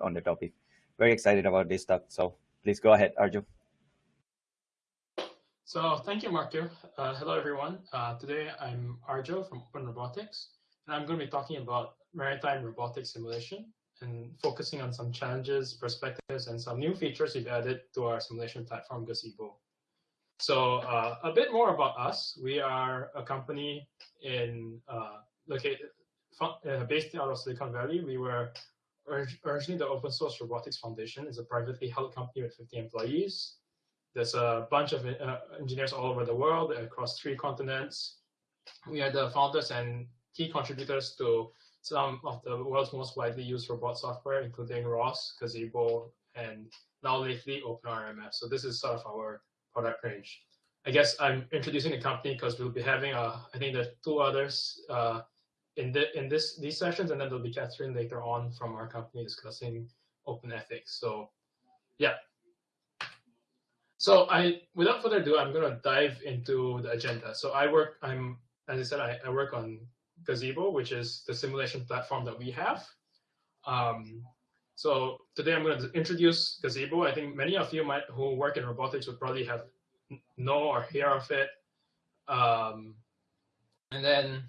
on the topic. Very excited about this talk. So please go ahead, Arjo. So thank you, Marco. Uh, hello, everyone. Uh, today I'm Arjo from Open Robotics, and I'm going to be talking about maritime robotics simulation and focusing on some challenges, perspectives, and some new features we've added to our simulation platform, Gazebo. So uh, a bit more about us. We are a company in uh, located uh, based out of Silicon Valley. We were originally the Open Source Robotics Foundation. is a privately held company with 50 employees. There's a bunch of uh, engineers all over the world across three continents. We are the founders and key contributors to some of the world's most widely used robot software, including ROS, Gazebo, and now lately OpenRMF. So this is sort of our product range. I guess I'm introducing the company because we'll be having, uh, I think there's two others uh, in the in this these sessions, and then there'll be Catherine later on from our company discussing open ethics. So, yeah. So I, without further ado, I'm to dive into the agenda. So I work, I'm as I said, I, I work on Gazebo, which is the simulation platform that we have. Um, so today I'm going to introduce Gazebo. I think many of you might who work in robotics would probably have know or hear of it. Um, and then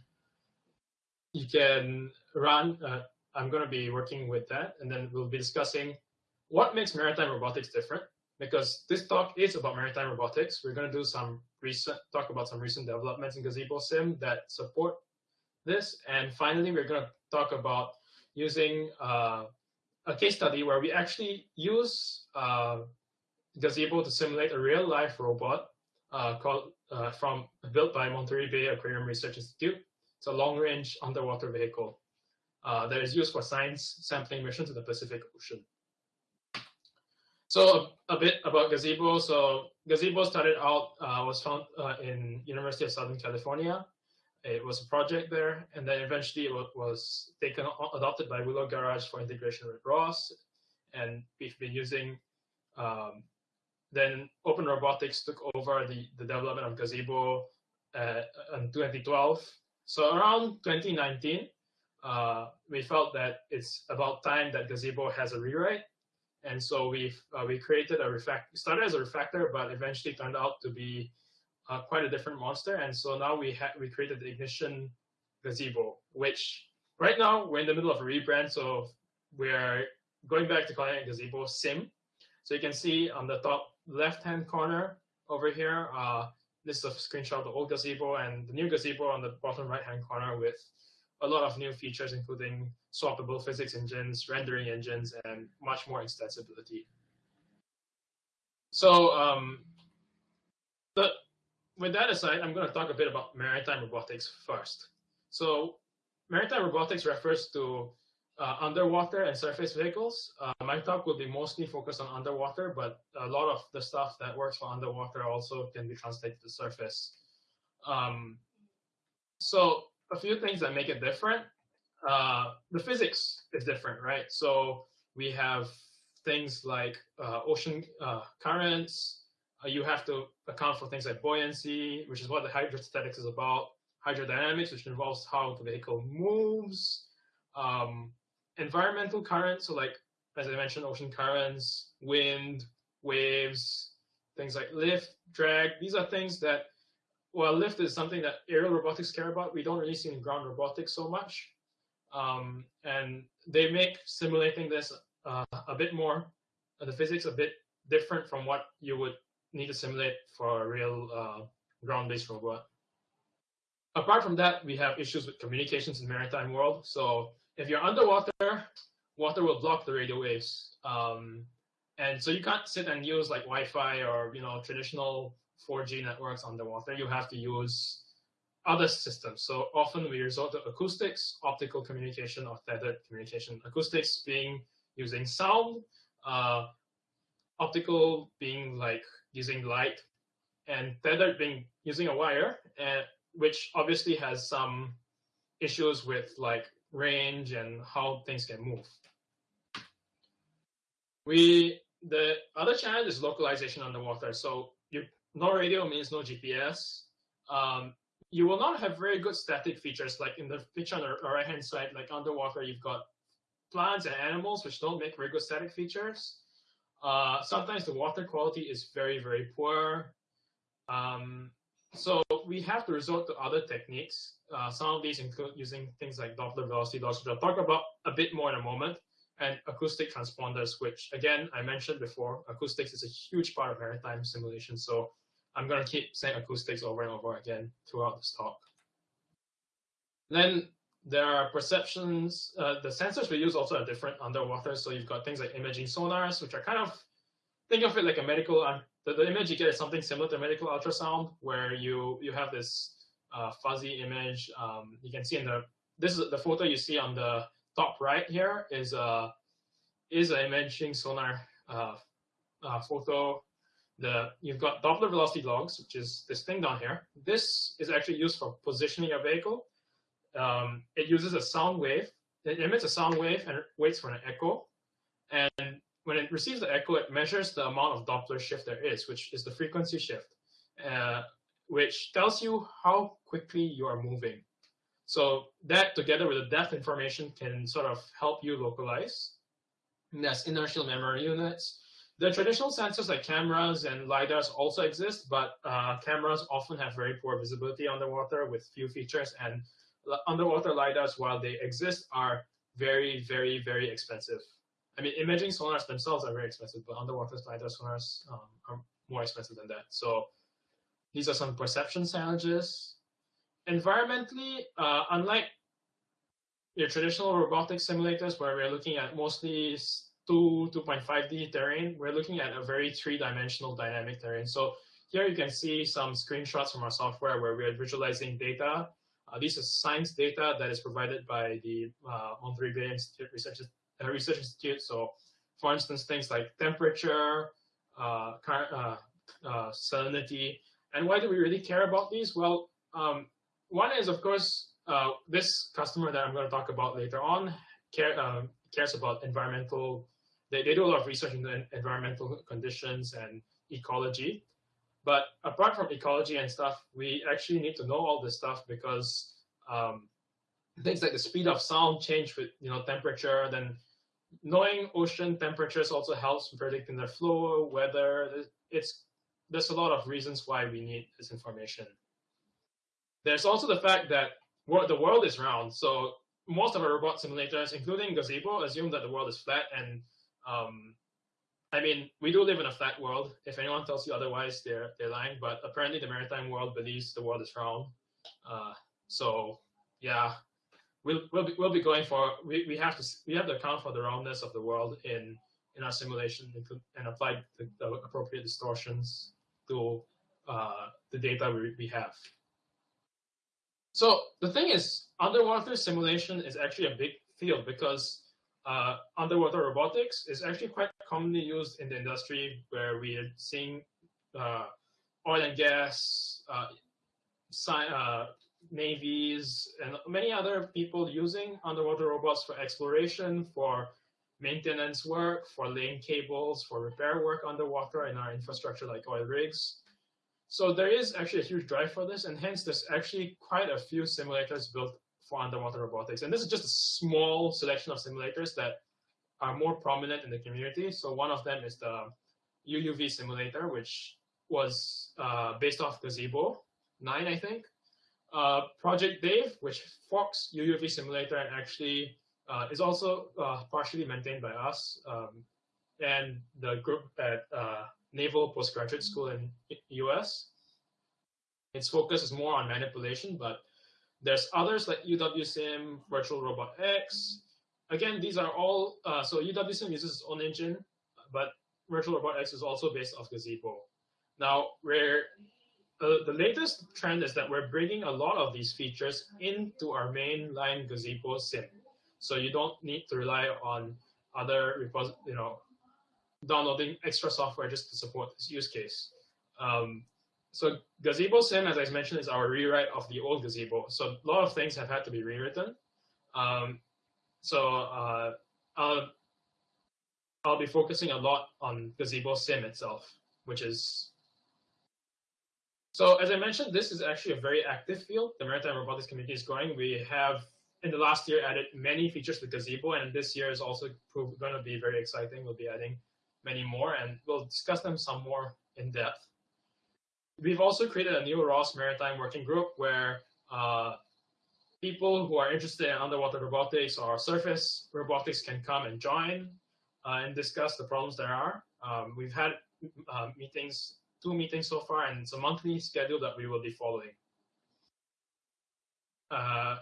you can run, uh, I'm going to be working with that. And then we'll be discussing what makes maritime robotics different because this talk is about maritime robotics. We're going to do some recent, talk about some recent developments in Gazebo Sim that support this. And finally, we're going to talk about using uh, a case study where we actually use uh, Gazebo to simulate a real life robot uh, called uh, from built by Monterey Bay Aquarium Research Institute. It's a long range underwater vehicle uh, that is used for science sampling missions in the Pacific Ocean. So a, bit about Gazebo. So Gazebo started out, uh, was found uh, in University of Southern California. It was a project there, and then eventually it was taken adopted by Willow Garage for integration with ROS, and we've been using. Um, then Open Robotics took over the, the development of Gazebo uh, in 2012. So around 2019, uh, we felt that it's about time that Gazebo has a rewrite, and so we uh, we created a refactor. Started as a refactor, but eventually turned out to be uh, quite a different monster. And so now we have we created the Ignition Gazebo, which right now we're in the middle of a rebrand. So we're going back to calling it Gazebo Sim. So you can see on the top left-hand corner over here, uh, this is a screenshot of the old gazebo and the new gazebo on the bottom right-hand corner with a lot of new features, including swappable physics engines, rendering engines, and much more extensibility. So um, the with that aside, I'm going to talk a bit about maritime robotics first. So maritime robotics refers to uh, underwater and surface vehicles. Uh, my talk will be mostly focused on underwater, but a lot of the stuff that works for underwater also can be translated to the surface. Um, so a few things that make it different. Uh, the physics is different, right? So we have things like uh, ocean uh, currents, uh, you have to account for things like buoyancy, which is what the hydrostatics is about, hydrodynamics, which involves how the vehicle moves, um, environmental currents, so like, as I mentioned, ocean currents, wind, waves, things like lift, drag. These are things that, well, lift is something that aerial robotics care about. We don't really see in ground robotics so much. Um, and they make simulating this uh, a bit more, uh, the physics a bit different from what you would need to simulate for a real uh, ground-based robot. Apart from that, we have issues with communications in maritime world. So if you're underwater, water will block the radio waves. Um, and so you can't sit and use like Wi-Fi or you know traditional 4G networks underwater. You have to use other systems. So often we resort to acoustics, optical communication, or tethered communication. Acoustics being using sound, uh, optical being like using light, and tethered being using a wire, and which obviously has some issues with like range and how things can move. We the other challenge is localization underwater. So you, no radio means no GPS. Um, you will not have very good static features like in the picture on the right hand side, like underwater, you've got plants and animals which don't make very good static features. Uh, sometimes the water quality is very, very poor. Um, so we have to resort to other techniques. Uh, some of these include using things like Doppler velocity logs, which I'll talk about a bit more in a moment, and acoustic transponders, which again, I mentioned before, acoustics is a huge part of maritime simulation. So I'm going to keep saying acoustics over and over again throughout this talk. Then there are perceptions. Uh, the sensors we use also are different underwater. So you've got things like imaging sonars, which are kind of, think of it like a medical, uh, the, the image you get is something similar to a medical ultrasound, where you, you have this uh, fuzzy image. Um, you can see in the, this is the photo you see on the top right here is a, is an imaging sonar uh, uh, photo. The, you've got Doppler velocity logs, which is this thing down here. This is actually used for positioning a vehicle um, it uses a sound wave. It emits a sound wave and waits for an echo. And when it receives the echo, it measures the amount of Doppler shift there is, which is the frequency shift, uh, which tells you how quickly you are moving. So that together with the depth information can sort of help you localize. And that's inertial memory units. The traditional sensors like cameras and LiDARs also exist, but uh, cameras often have very poor visibility underwater with few features and underwater LiDARs, while they exist, are very, very, very expensive. I mean, imaging sonars themselves are very expensive, but underwater LiDAR sonars um, are more expensive than that. So these are some perception challenges. Environmentally, uh, unlike your traditional robotic simulators where we're looking at mostly 2, 2.5D terrain, we're looking at a very three-dimensional dynamic terrain. So here you can see some screenshots from our software where we're visualizing data uh, this is science data that is provided by the uh, Monterey Institute Research, Research Institute. So, for instance, things like temperature, uh, uh, uh, salinity, and why do we really care about these? Well, um, one is, of course, this customer that I'm going to talk about later on care, cares about environmental. They, they do a lot of research in the environmental conditions and ecology. But apart from ecology and stuff, we actually need to know all this stuff because um, things like the speed of sound change with you know temperature. Then knowing ocean temperatures also helps predicting the flow, weather. It's there's a lot of reasons why we need this information. There's also the fact that the world is round, so most of our robot simulators, including Gazebo, assume that the world is flat and um, I mean, we do live in a flat world. If anyone tells you otherwise, they're they're lying. But apparently, the maritime world believes the world is round. Uh, so yeah, we'll we'll be, we'll be going for we, we have to we have to account for the roundness of the world in in our simulation and apply the, the appropriate distortions to uh, the data we, we have. So the thing is, underwater simulation is actually a big field because uh, underwater robotics is actually quite commonly used in the industry where we are seeing uh, oil and gas, uh, uh, navies, and many other people using underwater robots for exploration, for maintenance work, for laying cables, for repair work underwater in our infrastructure like oil rigs. So there is actually a huge drive for this, and hence there's actually quite a few simulators built for underwater robotics. And this is just a small selection of simulators that are more prominent in the community. So one of them is the UUV simulator, which was uh, based off Gazebo 9, I think. Uh, Project Dave, which forks UUV simulator and actually uh, is also uh, partially maintained by us um, and the group at uh, Naval Postgraduate School in US. Its focus is more on manipulation, but there's others like UWSim, Virtual Robot X. Again, these are all, uh, so UWSim uses its own engine, but Virtual Robot X is also based off Gazebo. Now, we're, uh, the latest trend is that we're bringing a lot of these features into our mainline Gazebo sim. So you don't need to rely on other, repos, you know, downloading extra software just to support this use case. Um, so Gazebo Sim, as I mentioned, is our rewrite of the old Gazebo. So a lot of things have had to be rewritten. Um, so uh, I'll, I'll be focusing a lot on Gazebo Sim itself, which is so as I mentioned, this is actually a very active field. The maritime robotics community is growing. We have in the last year added many features to Gazebo, and this year is also going to be very exciting. We'll be adding many more, and we'll discuss them some more in depth. We've also created a new ROS Maritime Working Group where uh, people who are interested in underwater robotics or surface robotics can come and join uh, and discuss the problems there are. Um, we've had uh, meetings, two meetings so far, and it's a monthly schedule that we will be following. Uh,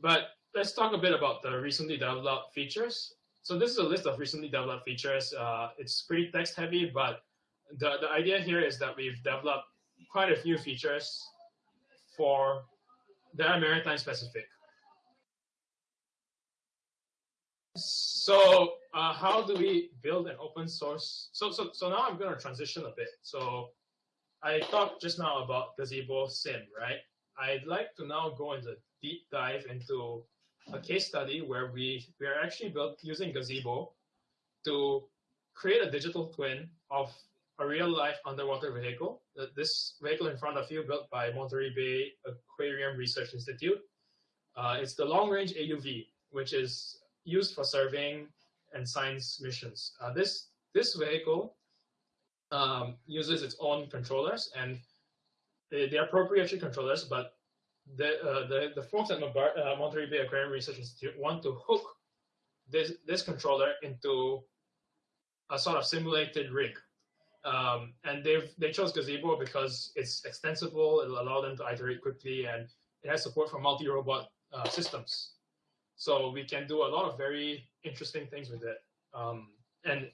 but let's talk a bit about the recently developed features. So this is a list of recently developed features. Uh, it's pretty text heavy, but the, the idea here is that we've developed quite a few features for that are maritime specific. So uh, how do we build an open source? So, so, so now I'm going to transition a bit. So I talked just now about Gazebo Sim, right? I'd like to now go into deep dive into a case study where we, we are actually built using Gazebo to create a digital twin of a real life underwater vehicle. This vehicle in front of you built by Monterey Bay Aquarium Research Institute. Uh, it's the long range AUV, which is used for surveying and science missions. Uh, this, this vehicle um, uses its own controllers and they, they are controllers, but the, uh, the, the folks at uh, Monterey Bay Aquarium Research Institute want to hook this, this controller into a sort of simulated rig. Um, and they've they chose Gazebo because it's extensible, it'll allow them to iterate quickly, and it has support for multi-robot uh, systems. So we can do a lot of very interesting things with it. Um, and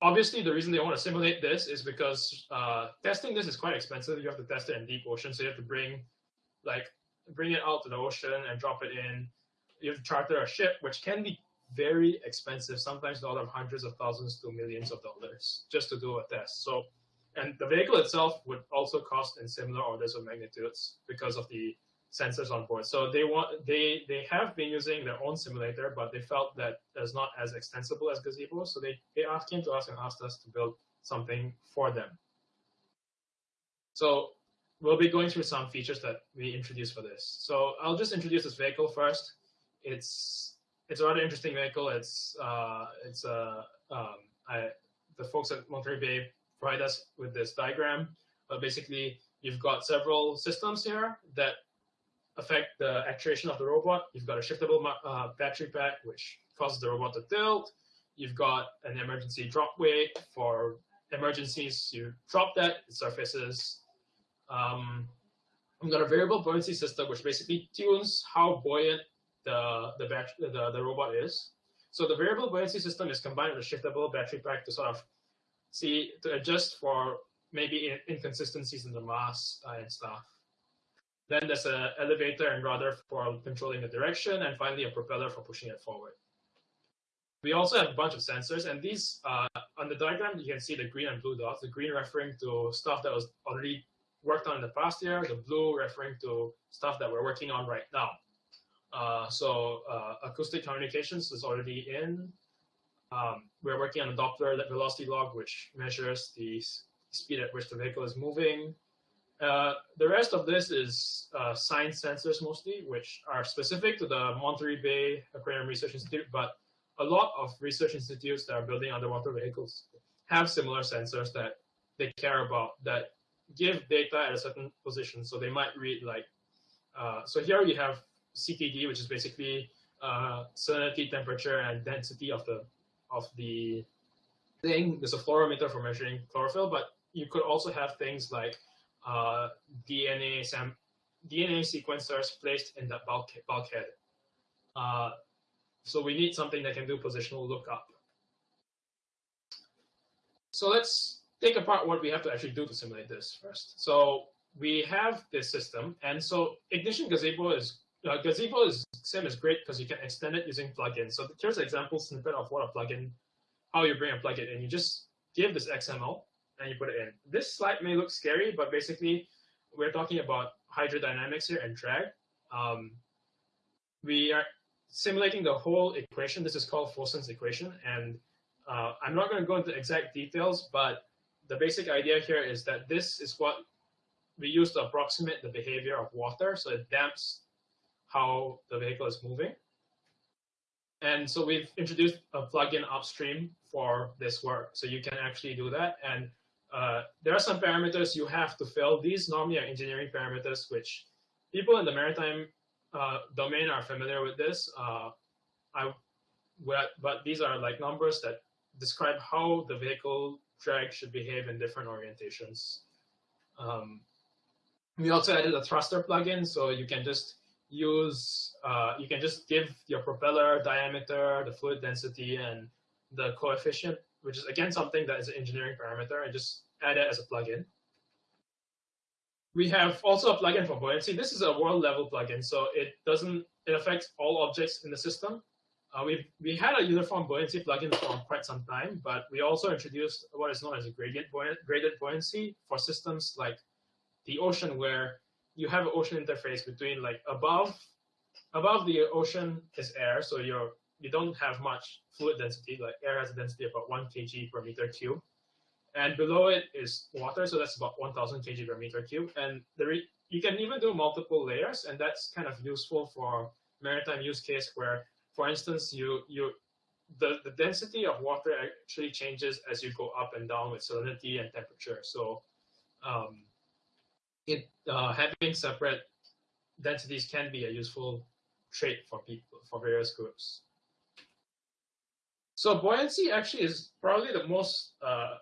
obviously, the reason they want to simulate this is because uh, testing this is quite expensive. You have to test it in deep ocean, so you have to bring like bring it out to the ocean and drop it in. You have to charter a ship, which can be very expensive, sometimes a lot of hundreds of thousands to millions of dollars just to do a test. So, and the vehicle itself would also cost in similar orders of magnitudes because of the sensors on board. So they want they they have been using their own simulator, but they felt that it's not as extensible as Gazebo. So they they asked, came to us and asked us to build something for them. So we'll be going through some features that we introduced for this. So I'll just introduce this vehicle first. It's it's a rather interesting vehicle. It's uh, it's a uh, um, I, the folks at Monterey Bay provide us with this diagram. But basically, you've got several systems here that affect the actuation of the robot. You've got a shiftable uh, battery pack, which causes the robot to tilt. You've got an emergency drop weight for emergencies. You drop that, it surfaces. Um, I've got a variable buoyancy system, which basically tunes how buoyant the the, the the robot is. So the variable buoyancy system is combined with a shiftable battery pack to sort of see to adjust for maybe inconsistencies in the mass uh, and stuff. Then there's an elevator and rudder for controlling the direction, and finally a propeller for pushing it forward. We also have a bunch of sensors, and these, uh, on the diagram, you can see the green and blue dots, the green referring to stuff that was already worked on in the past year, the blue referring to stuff that we're working on right now. Uh, so uh, acoustic communications is already in. Um, we're working on a Doppler velocity log, which measures the speed at which the vehicle is moving. Uh, the rest of this is uh, science sensors mostly, which are specific to the Monterey Bay Aquarium Research Institute, but a lot of research institutes that are building underwater vehicles have similar sensors that they care about that give data at a certain position. So they might read like, uh, so here you have CTD, which is basically uh, salinity, temperature, and density of the of the thing. There's a fluorometer for measuring chlorophyll, but you could also have things like uh, DNA sam DNA sequencers placed in the bulk bulkhead. Uh, so we need something that can do positional lookup. So let's take apart what we have to actually do to simulate this first. So we have this system, and so Ignition Gazebo is uh, Gazebo is sim is great because you can extend it using plugins. So here's an example snippet of what a plugin, how you bring a plugin and You just give this XML and you put it in. This slide may look scary, but basically we're talking about hydrodynamics here and drag. Um, we are simulating the whole equation. This is called Fossen's equation. And uh, I'm not going to go into exact details, but the basic idea here is that this is what we use to approximate the behavior of water. So it damps how the vehicle is moving. And so we've introduced a plugin upstream for this work. So you can actually do that. And uh, there are some parameters you have to fill. These normally are engineering parameters, which people in the maritime uh, domain are familiar with this. Uh, I, but these are like numbers that describe how the vehicle drag should behave in different orientations. Um, we also added a thruster plugin, so you can just use, uh, you can just give your propeller diameter, the fluid density, and the coefficient, which is again something that is an engineering parameter, and just add it as a plugin. We have also a plugin for buoyancy. This is a world level plugin, so it doesn't, it affects all objects in the system. Uh, we we had a uniform buoyancy plugin for quite some time, but we also introduced what is known as a gradient buoyant, graded buoyancy for systems like the ocean, where you have an ocean interface between like above above the ocean is air, so you're you don't have much fluid density. Like air has a density of about one kg per meter cube, and below it is water, so that's about 1,000 kg per meter cube. And you can even do multiple layers, and that's kind of useful for maritime use case where for instance, you you the, the density of water actually changes as you go up and down with salinity and temperature. So um, it uh, having separate densities can be a useful trait for people for various groups. So buoyancy actually is probably the most uh,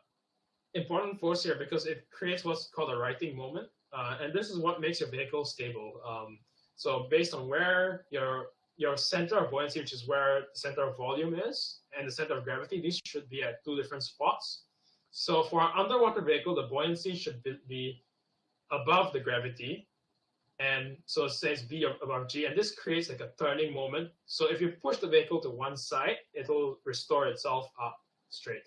important force here because it creates what's called a righting moment. Uh, and this is what makes your vehicle stable. Um, so based on where your your center of buoyancy, which is where the center of volume is, and the center of gravity, these should be at two different spots. So for an underwater vehicle, the buoyancy should be above the gravity. And so it says V above G, and this creates like a turning moment. So if you push the vehicle to one side, it'll restore itself up straight.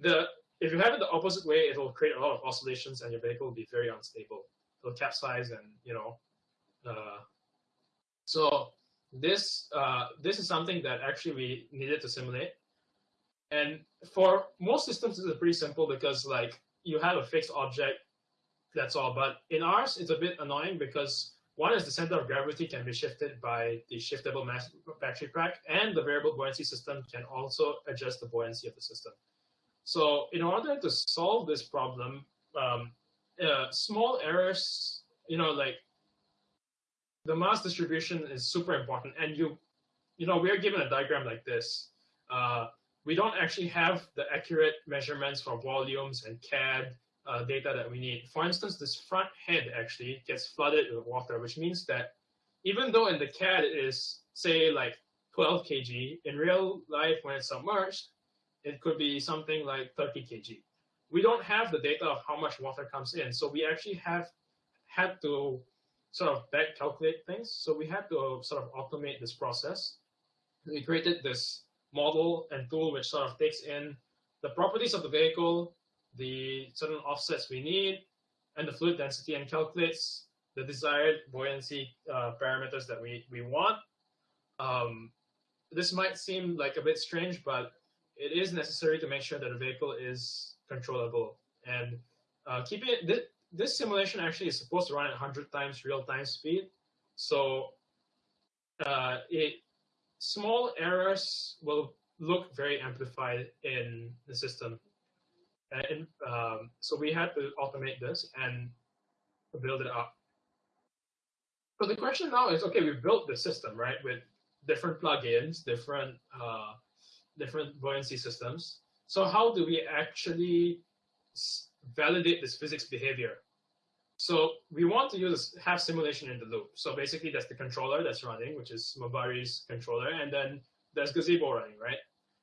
The if you have it the opposite way, it'll create a lot of oscillations, and your vehicle will be very unstable. It'll capsize, and you know. Uh, so this uh, this is something that actually we needed to simulate. And for most systems, this is pretty simple because like you have a fixed object, that's all. But in ours, it's a bit annoying because one is the center of gravity can be shifted by the shiftable mass battery pack, and the variable buoyancy system can also adjust the buoyancy of the system. So in order to solve this problem, um, uh, small errors, you know, like the mass distribution is super important. And you, you know, we're given a diagram like this. Uh, we don't actually have the accurate measurements for volumes and CAD uh, data that we need. For instance, this front head actually gets flooded with water, which means that even though in the CAD it is, say, like 12 kg, in real life when it's submerged, it could be something like 30 kg. We don't have the data of how much water comes in, so we actually have had to sort of back calculate things. So we had to sort of automate this process. We created this model and tool which sort of takes in the properties of the vehicle, the certain offsets we need, and the fluid density and calculates the desired buoyancy uh, parameters that we, we want. Um, this might seem like a bit strange, but it is necessary to make sure that a vehicle is controllable. And uh, keeping it, this simulation actually is supposed to run at 100 times real-time speed. So uh, it small errors will look very amplified in the system. And um, so we had to automate this and build it up. So the question now is, okay, we built the system, right, with different plugins, different uh, different buoyancy systems. So how do we actually validate this physics behavior. So we want to use have simulation in the loop. So basically that's the controller that's running, which is MBARI's controller, and then there's Gazebo running, right?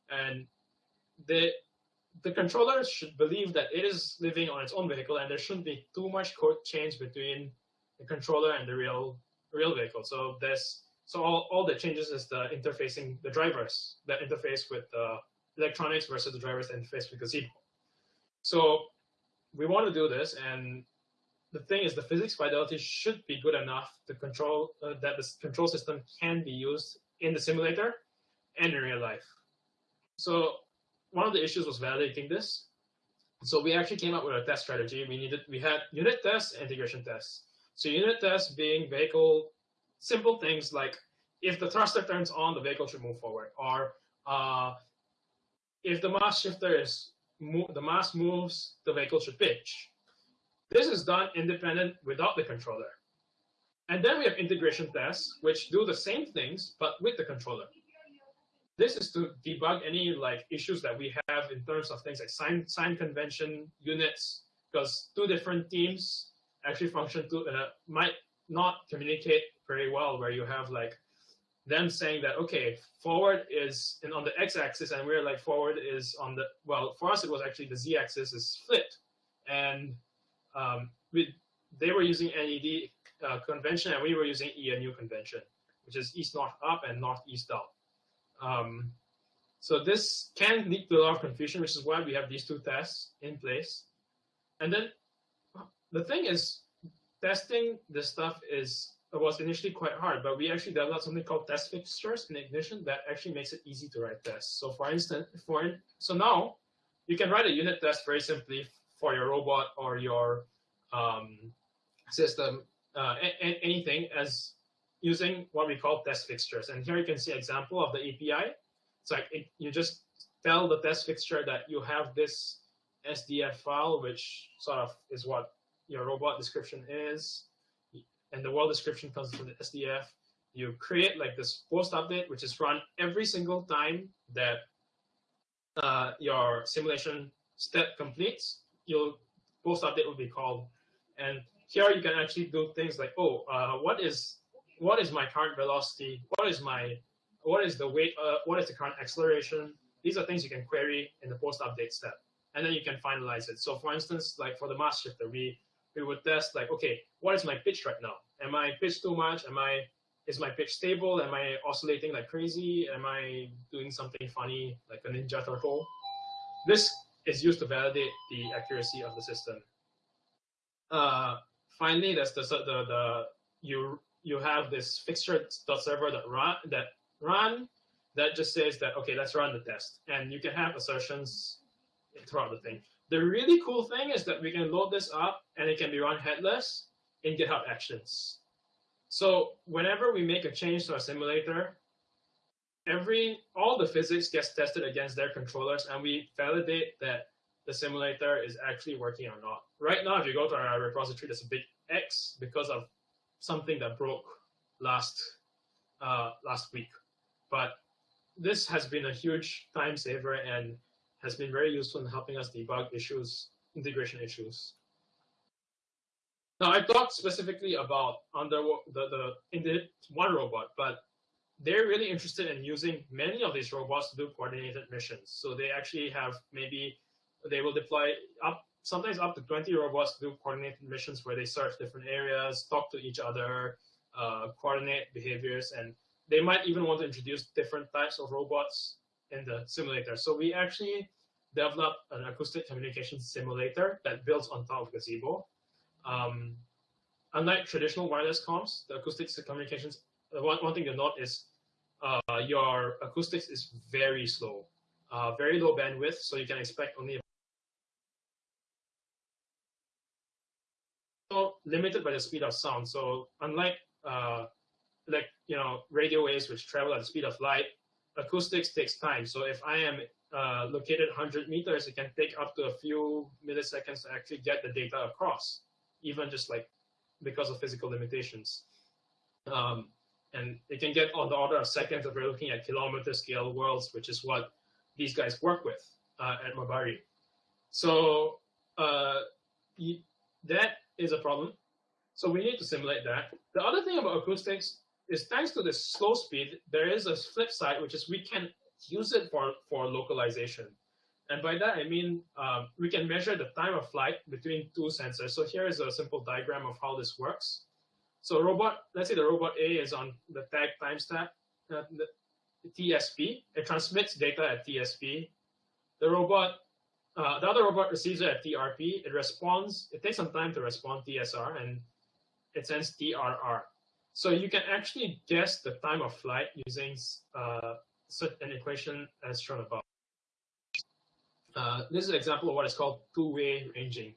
And the the controller should believe that it is living on its own vehicle and there shouldn't be too much code change between the controller and the real real vehicle. So there's so all, all that changes is the interfacing the drivers that interface with the electronics versus the drivers interface with Gazebo. So we want to do this, and the thing is, the physics fidelity should be good enough to control uh, that the control system can be used in the simulator and in real life. So one of the issues was validating this. So we actually came up with a test strategy. We needed we had unit tests, integration tests. So unit tests being vehicle simple things like if the thruster turns on, the vehicle should move forward, or uh, if the mass shifter is the mass moves, the vehicle should pitch. This is done independent without the controller. And then we have integration tests, which do the same things, but with the controller. This is to debug any like issues that we have in terms of things like sign, sign convention units, because two different teams actually function to uh, might not communicate very well, where you have like them saying that okay, forward is in, on the x-axis, and we're like forward is on the well. For us, it was actually the z-axis is flipped, and um, we they were using NED uh, convention, and we were using ENU convention, which is east north up and north east down. Um, so this can lead to a lot of confusion, which is why we have these two tests in place. And then the thing is, testing this stuff is was initially quite hard, but we actually developed something called test fixtures in Ignition that actually makes it easy to write tests. So for instance, for so now you can write a unit test very simply for your robot or your um, system, uh, anything as using what we call test fixtures. And here you can see example of the API. It's like it, you just tell the test fixture that you have this SDF file, which sort of is what your robot description is and the world description comes from the SDF. You create like this post update, which is run every single time that uh, your simulation step completes. Your post update will be called, and here you can actually do things like, oh, uh, what is what is my current velocity? What is my what is the weight? Uh, what is the current acceleration? These are things you can query in the post update step, and then you can finalize it. So, for instance, like for the mass shifter, we we would test like, okay, what is my pitch right now? Am I pitched too much? Am I is my pitch stable? Am I oscillating like crazy? Am I doing something funny like a ninja turtle? This is used to validate the accuracy of the system. Uh, finally, there's the, the the you you have this fixture.server that run that run that just says that okay, let's run the test, and you can have assertions throughout the thing. The really cool thing is that we can load this up and it can be run headless in GitHub Actions. So whenever we make a change to our simulator, every all the physics gets tested against their controllers and we validate that the simulator is actually working or not. Right now, if you go to our repository, there's a big X because of something that broke last uh, last week. But this has been a huge time saver and has been very useful in helping us debug issues, integration issues. Now, I talked specifically about under the, the the one robot, but they're really interested in using many of these robots to do coordinated missions. So they actually have maybe they will deploy up sometimes up to 20 robots do coordinated missions where they search different areas, talk to each other, uh, coordinate behaviors, and they might even want to introduce different types of robots in the simulator. So we actually developed an acoustic communication simulator that builds on top of Gazebo. Um, unlike traditional wireless comms, the acoustic communications, uh, one, one thing to note is uh, your acoustics is very slow, uh, very low bandwidth, so you can expect only limited by the speed of sound. So unlike uh, like you know radio waves which travel at the speed of light, acoustics takes time. So if I am uh, located 100 meters, it can take up to a few milliseconds to actually get the data across, even just like because of physical limitations. Um, and it can get on the order of seconds if we're looking at kilometer scale worlds, which is what these guys work with uh, at MBARI. So uh, that is a problem. So we need to simulate that. The other thing about acoustics is thanks to this slow speed, there is a flip side, which is we can use it for, for localization. And by that, I mean um, we can measure the time of flight between two sensors. So here is a simple diagram of how this works. So robot, let's say the robot A is on the tag timestamp, uh, the, TSP. It transmits data at TSP. The robot, uh, the other robot receives a TRP. It responds, it takes some time to respond TSR, and it sends TRR. So you can actually guess the time of flight using uh, an equation as shown above. Uh, this is an example of what is called two-way ranging.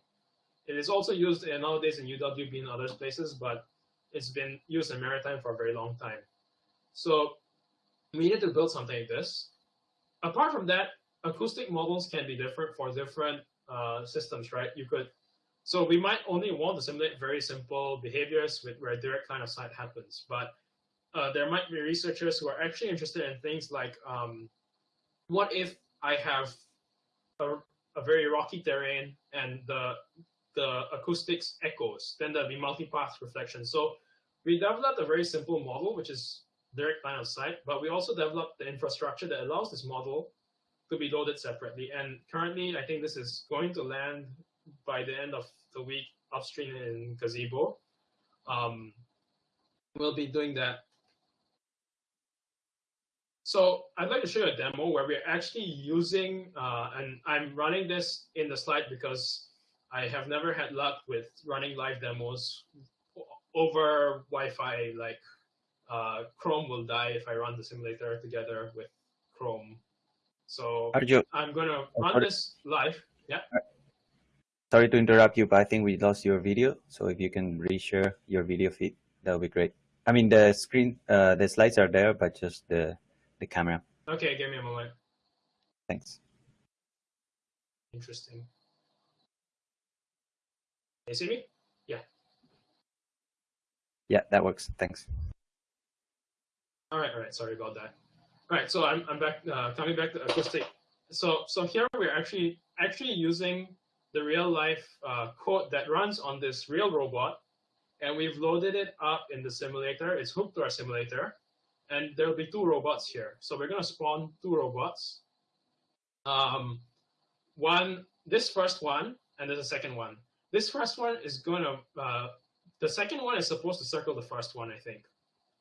It is also used nowadays in UWB and other places, but it's been used in maritime for a very long time. So we needed to build something like this. Apart from that, acoustic models can be different for different uh, systems, right? You could, so we might only want to simulate very simple behaviors with where direct line of sight happens, but uh, there might be researchers who are actually interested in things like, um, what if I have a, a very rocky terrain and the the acoustics echoes, then there'll be multipath reflection. So we developed a very simple model, which is direct line of sight, but we also developed the infrastructure that allows this model to be loaded separately. And currently, I think this is going to land by the end of the week upstream in Gazebo. Um, we'll be doing that. So I'd like to show you a demo where we're actually using, uh, and I'm running this in the slide because I have never had luck with running live demos over Wi-Fi. Like uh, Chrome will die if I run the simulator together with Chrome. So Arjo, I'm gonna run sorry. this live. Yeah. sorry to interrupt you, but I think we lost your video. So if you can reshare your video feed, that would be great. I mean, the screen, uh, the slides are there, but just the the camera. Okay, give me a moment. Thanks. Interesting. Can you see me? Yeah. Yeah, that works. Thanks. All right, all right. Sorry about that. All right, so I'm I'm back. Uh, coming back to acoustic. So so here we're actually actually using the real life uh, code that runs on this real robot, and we've loaded it up in the simulator. It's hooked to our simulator, and there'll be two robots here. So we're gonna spawn two robots. Um, one this first one, and there's a second one. This first one is gonna uh, the second one is supposed to circle the first one, I think.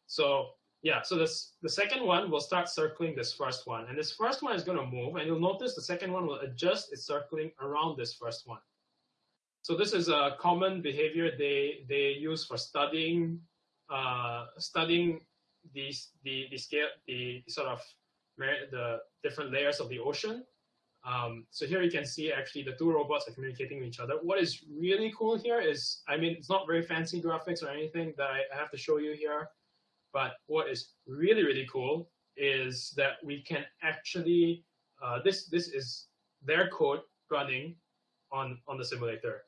So yeah, so this the second one will start circling this first one, and this first one is going to move, and you'll notice the second one will adjust its circling around this first one. So this is a common behavior they they use for studying uh, studying these the the scale the, sort of the different layers of the ocean. Um, so here you can see actually the two robots are communicating with each other. What is really cool here is, I mean, it's not very fancy graphics or anything that I have to show you here, but what is really, really cool is that we can actually, uh, this, this is their code running on, on the simulator.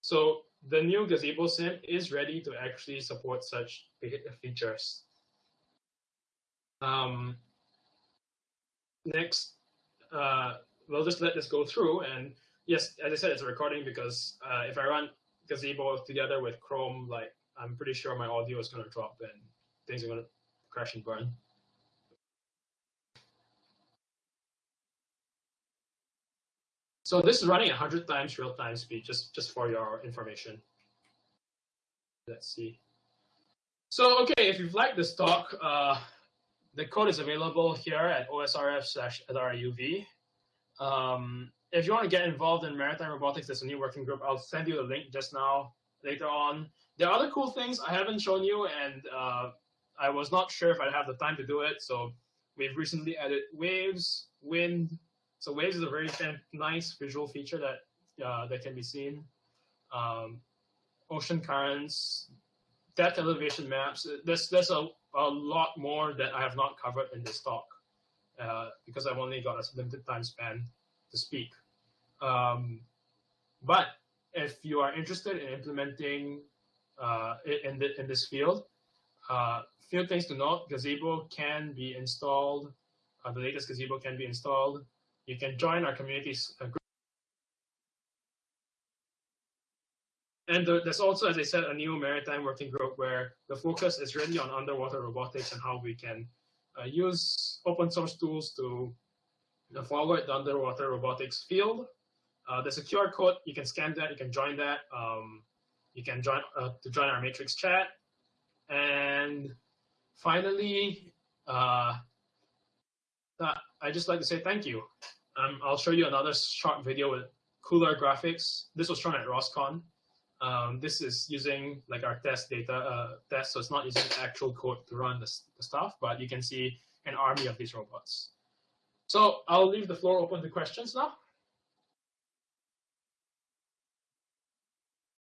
So the new Gazebo sim is ready to actually support such features. Um, next, uh, we'll just let this go through. And yes, as I said, it's a recording because uh, if I run Gazebo together with Chrome, like I'm pretty sure my audio is going to drop and things are going to crash and burn. So this is running 100 times real-time speed, just, just for your information. Let's see. So, okay, if you've liked this talk, uh, the code is available here at osrf slash LRAUV. Um, if you want to get involved in maritime robotics, there's a new working group. I'll send you the link just now later on. There are other cool things I haven't shown you, and uh, I was not sure if I'd have the time to do it. So we've recently added waves, wind. So waves is a very nice visual feature that uh, that can be seen. Um, ocean currents, depth elevation maps. There's there's a a lot more that I have not covered in this talk uh, because I've only got a limited time span to speak. Um, but if you are interested in implementing uh, in, the, in this field, uh, few things to note, Gazebo can be installed, uh, the latest Gazebo can be installed. You can join our community's uh, group. And there's also, as I said, a new maritime working group where the focus is really on underwater robotics and how we can uh, use open source tools to forward the underwater robotics field. Uh, there's a QR code. You can scan that. You can join that. Um, you can join uh, to join our Matrix chat. And finally, uh, I just like to say thank you. Um, I'll show you another short video with cooler graphics. This was shown at ROSCON. Um, this is using like our test data uh, test, so it's not using actual code to run the, the stuff, but you can see an army of these robots. So I'll leave the floor open to questions now.